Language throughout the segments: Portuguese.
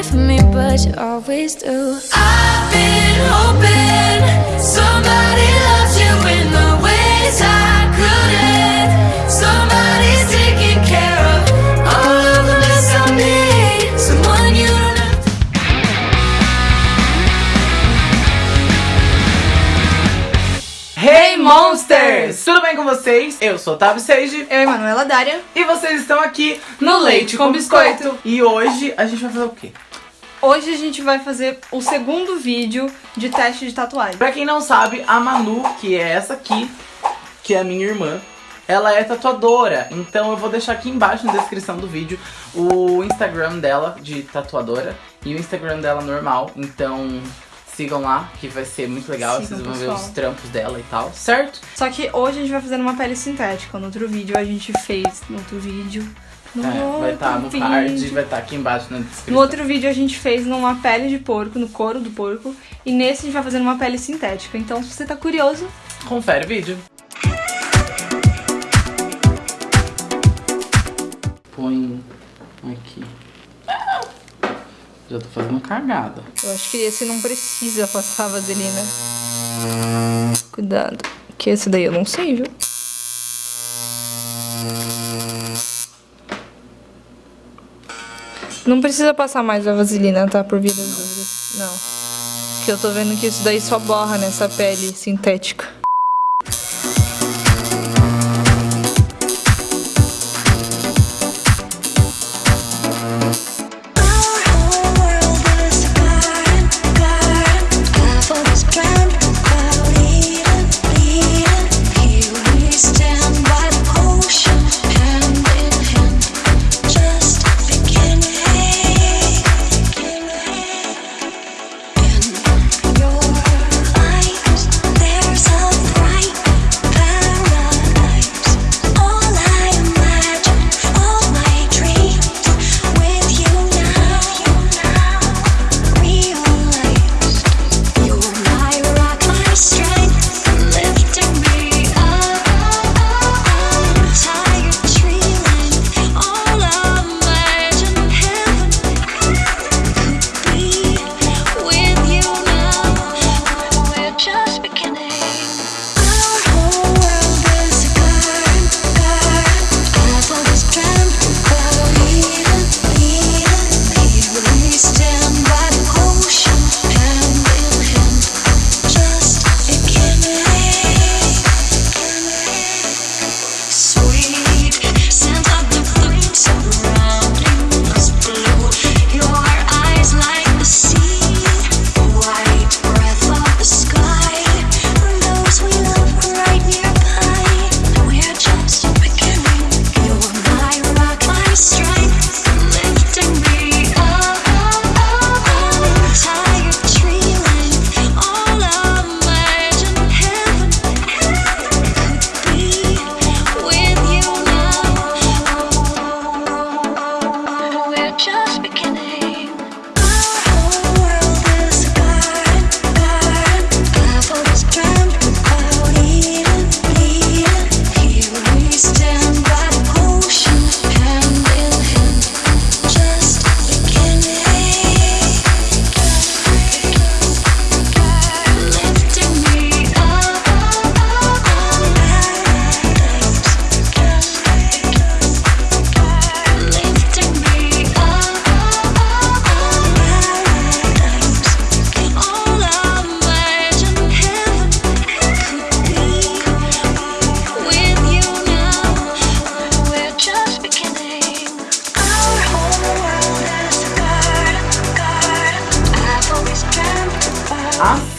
for me, but you always do. I've been hoping somebody Monsters! Tudo bem com vocês? Eu sou Tavi Seiji Eu e Manuela Dária. e vocês estão aqui no Leite com Biscoito. E hoje a gente vai fazer o quê? Hoje a gente vai fazer o segundo vídeo de teste de tatuagem. Pra quem não sabe, a Manu, que é essa aqui, que é a minha irmã, ela é tatuadora. Então eu vou deixar aqui embaixo na descrição do vídeo o Instagram dela de tatuadora e o Instagram dela normal. Então sigam lá, que vai ser muito legal. Sigam, vocês vão ver pessoal. os trampos dela e tal, certo? Só que hoje a gente vai fazer uma pele sintética. No outro vídeo a gente fez. No outro vídeo. No É, vai estar no outro card, vai estar aqui embaixo na descrição. No outro vídeo a gente fez numa pele de porco, no couro do porco. E nesse a gente vai fazer numa pele sintética. Então, se você tá curioso, Confere o vídeo. Põe aqui. Já tô fazendo cagada. eu acho que esse não precisa passar vaselina. Cuidado. Que esse daí eu não sei, viu? Não precisa passar mais a vaselina, tá? Por via das dúvidas. Não. Porque eu tô vendo que isso daí só borra nessa pele sintética.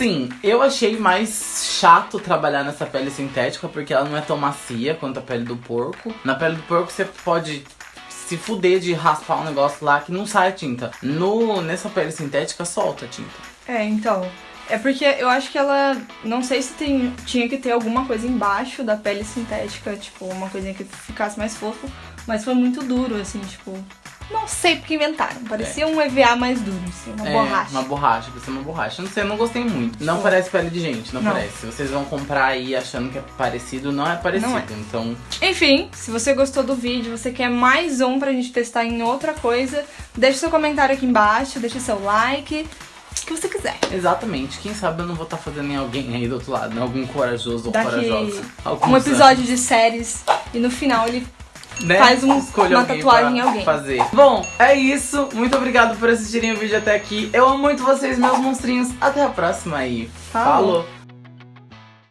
Assim, eu achei mais chato trabalhar nessa pele sintética porque ela não é tão macia quanto a pele do porco. Na pele do porco você pode se fuder de raspar um negócio lá que não sai tinta. No, nessa pele sintética solta tinta. É, então. É porque eu acho que ela. Não sei se tem, tinha que ter alguma coisa embaixo da pele sintética, tipo, uma coisinha que ficasse mais fofo, mas foi muito duro, assim, tipo. Não sei porque inventaram. Parecia um EVA mais duro, assim, uma É, borracha. Uma borracha, ser uma borracha. Não sei, eu não gostei muito. Não Sim. parece pele de gente, não, Não. parece. Vocês vão comprar aí achando que é parecido, não é parecido. Não é. Então, Enfim, se você gostou do vídeo, você quer mais um pra gente testar em outra coisa, deixa seu comentário aqui embaixo, deixa seu like, o que você quiser. exatamente. Quem sabe eu não vou estar fazendo em alguém aí do outro lado, né? Algum corajoso ou corajosa. Um episódio de séries e no final ele né? Faz um- Escolha uma tatuagem em alguém. Fazer. Bom, é isso. Muito obrigado por assistirem o vídeo até aqui. Eu amo muito vocês, meus monstrinhos. Até a próxima aí. Falou. Falou.